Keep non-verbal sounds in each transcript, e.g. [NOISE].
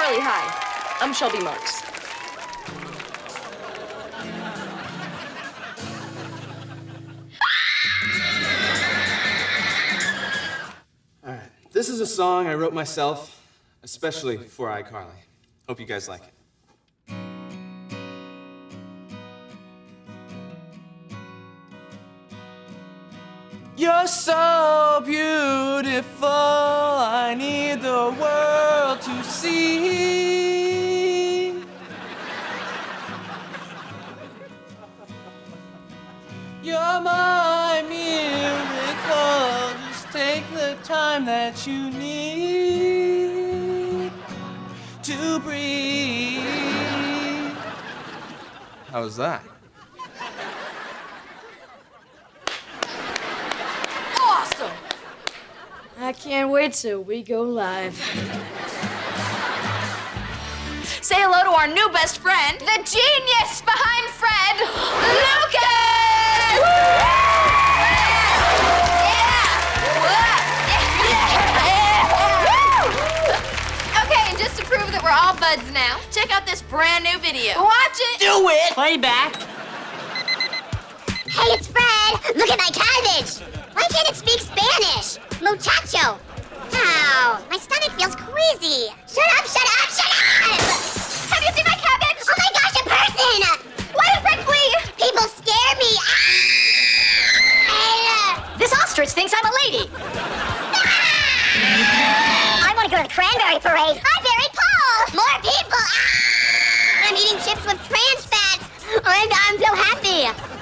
iCarly, hi. I'm Shelby Marks. All right, this is a song I wrote myself, especially for iCarly. Hope you guys like it. You're so beautiful, I need the world to see. You're my miracle, just take the time that you need to breathe. How was that? Awesome! I can't wait till we go live. [LAUGHS] Say hello to our new best friend, the genius behind Fred, Lucas! Okay, and just to prove that we're all buds now, check out this brand new video. Watch it! Do it! Playback. Hey, it's Fred! Look at my cabbage! Why can't it speak Spanish? Muchacho! Ow, my stomach feels queasy. Shut up, shut up! Parade. I'm very Paul! More people! Ah! I'm eating chips with trans fats. I'm, I'm so happy.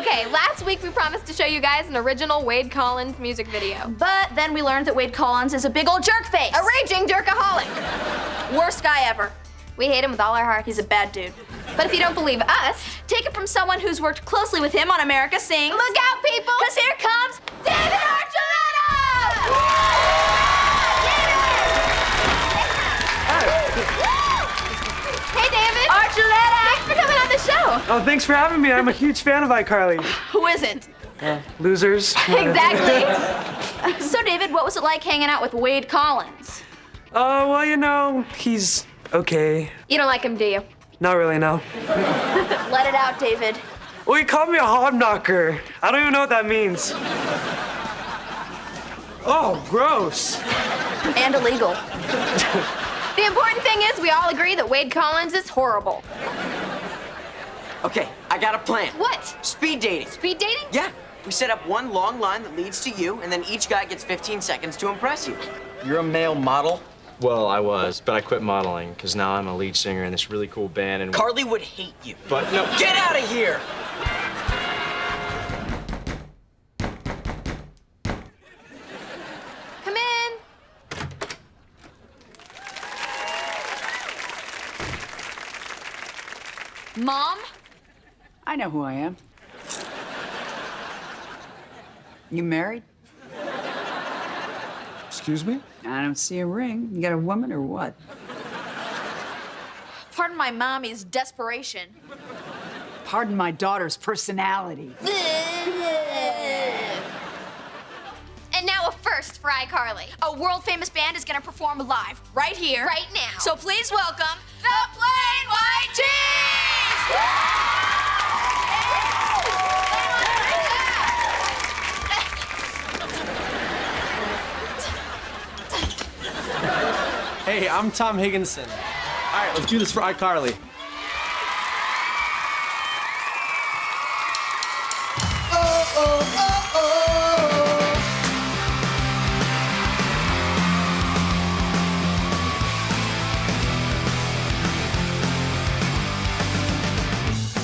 Okay, last week we promised to show you guys an original Wade Collins music video. But then we learned that Wade Collins is a big old jerk face. A raging jerkaholic. Worst guy ever. We hate him with all our heart. He's a bad dude. But if you don't believe us, take it from someone who's worked closely with him on America Sings. Look out, people! Because here comes David Archuleta! Oh, thanks for having me. I'm a huge fan of iCarly. Who isn't? Losers. [LAUGHS] Exactly. [LAUGHS] so, David, what was it like hanging out with Wade Collins? Oh, well, you know, he's okay. You don't like him, do you? Not really, no. [LAUGHS] Let it out, David. Well, he called me a hog knocker. I don't even know what that means. Oh, gross. And illegal. the important thing is we all agree that Wade Collins is horrible. Okay, I got a plan. What? Speed dating. Speed dating? Yeah. We set up one long line that leads to you, and then each guy gets 15 seconds to impress you. You're a male model? Well, I was, but I quit modeling because now I'm a lead singer in this really cool band and. Carly would hate you. But no. Get out of here! Come in. Mom? I know who I am. You married? Excuse me? I don't see a ring. You got a woman or what? Pardon my mommy's desperation. Pardon my daughter's personality. [LAUGHS] And now a first for iCarly. A world famous band is gonna perform live right here, right now. So please welcome the Plain White Hey, I'm Tom Higgenson. All right, let's do this for iCarly.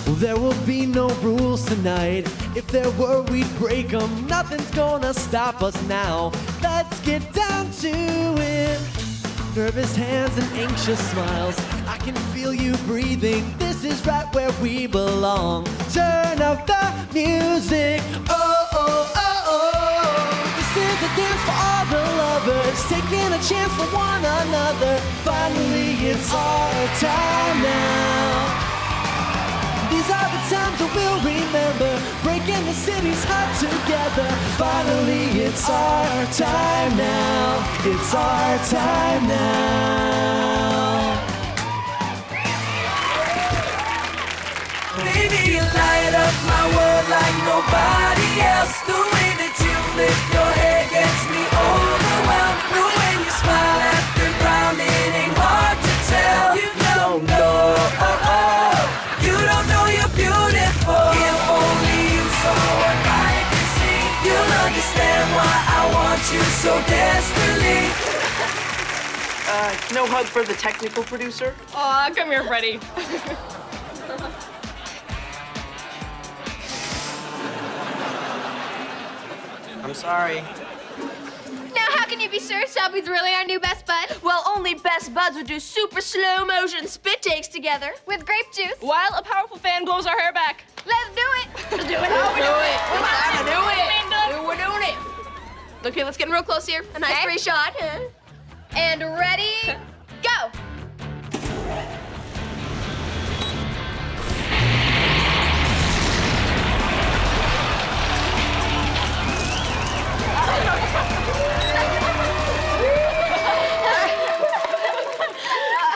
Well, there will be no rules tonight. If there were, we'd break them. Nothing's gonna stop us now. Let's get down to it. Nervous hands and anxious smiles. I can feel you breathing. This is right where we belong. Turn up the music. Oh, oh, oh, oh. This is a dance for all the lovers. Taking a chance for one another. Finally, it's our time city's hot together. Finally, it's our time now. It's our time now. Baby, you light up my world like nobody else do. So desperately. Uh, no hug for the technical producer? Aw, come here, Freddie. I'm sorry. Now, how can you be sure Shelby's really our new best bud? Well, only best buds would do super slow motion spit takes together with grape juice. While a powerful fan blows our hair back. Let's do it. [LAUGHS] Let's do it. Let's do it. We're about to do it. We're doing it. Okay, let's get in real close here. A nice free shot. And ready, [LAUGHS] go. [LAUGHS]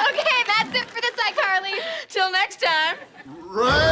Okay, that's it for this iCarly. Till next time. Right